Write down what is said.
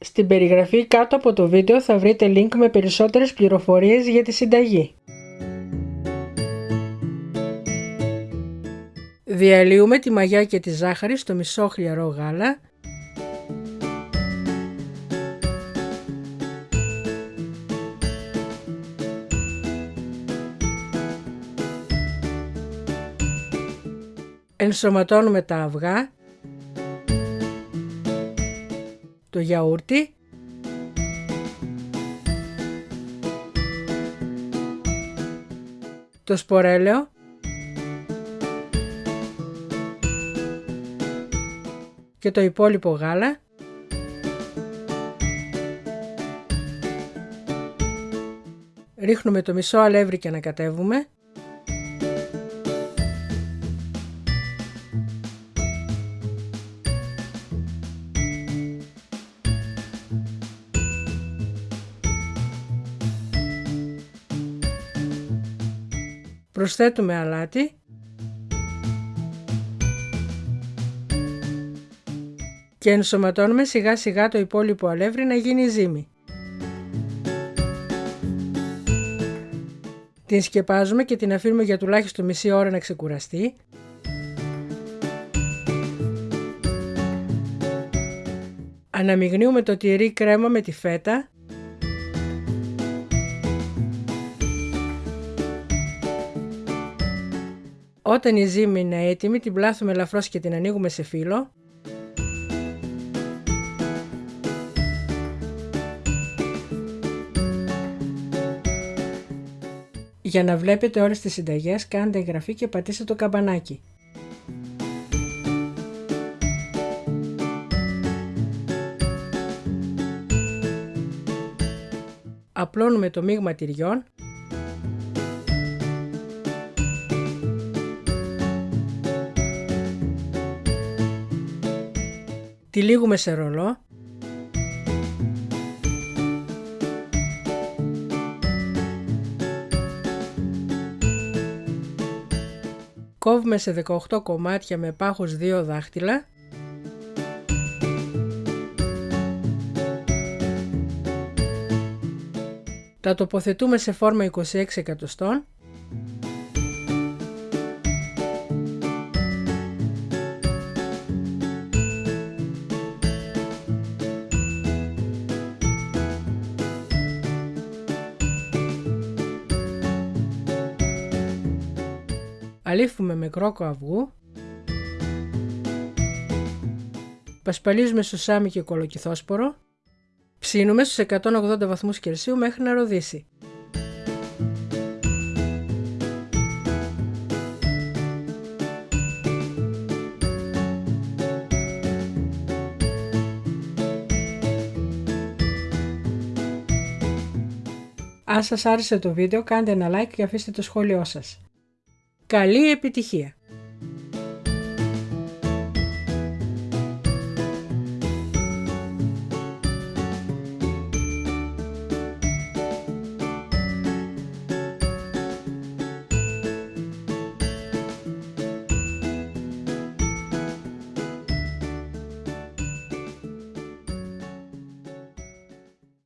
Στην περιγραφή κάτω από το βίντεο θα βρείτε link με περισσότερες πληροφορίες για τη συνταγή. Διαλύουμε τη μαγιά και τη ζάχαρη στο μισό χλιαρό γάλα Ενσωματώνουμε τα αυγά, το γιαούρτι, το σπορέλαιο, και το υπόλοιπο γάλα. Ρίχνουμε το μισό αλεύρι και ανακατεύουμε Προσθέτουμε αλάτι και ενσωματώνουμε σιγά σιγά το υπόλοιπο αλεύρι να γίνει ζύμη. Την σκεπάζουμε και την αφήνουμε για τουλάχιστον μισή ώρα να ξεκουραστεί. Αναμειγνύουμε το τυρί κρέμα με τη φέτα Όταν η ζύμη είναι έτοιμη την πλάθουμε ελαφρώς και την ανοίγουμε σε φύλλο Για να βλέπετε όλες τις συνταγές κάντε εγγραφή και πατήστε το καμπανάκι. Απλώνουμε το μείγμα τυριών Τυλίγουμε σε ρολό Κόβουμε σε 18 κομμάτια με πάχος 2 δάχτυλα. Τα τοποθετούμε σε φόρμα 26 εκατοστών αλήφουμε με κρόκο αυγού, πασπαλίζουμε σουσάμι και κολοκυθόσπορο, ψήνουμε στους 180 βαθμούς Κελσίου μέχρι να ροδίσει. Αν σας άρεσε το βίντεο κάντε ένα like και αφήστε το σχόλιο σας. Καλή επιτυχία!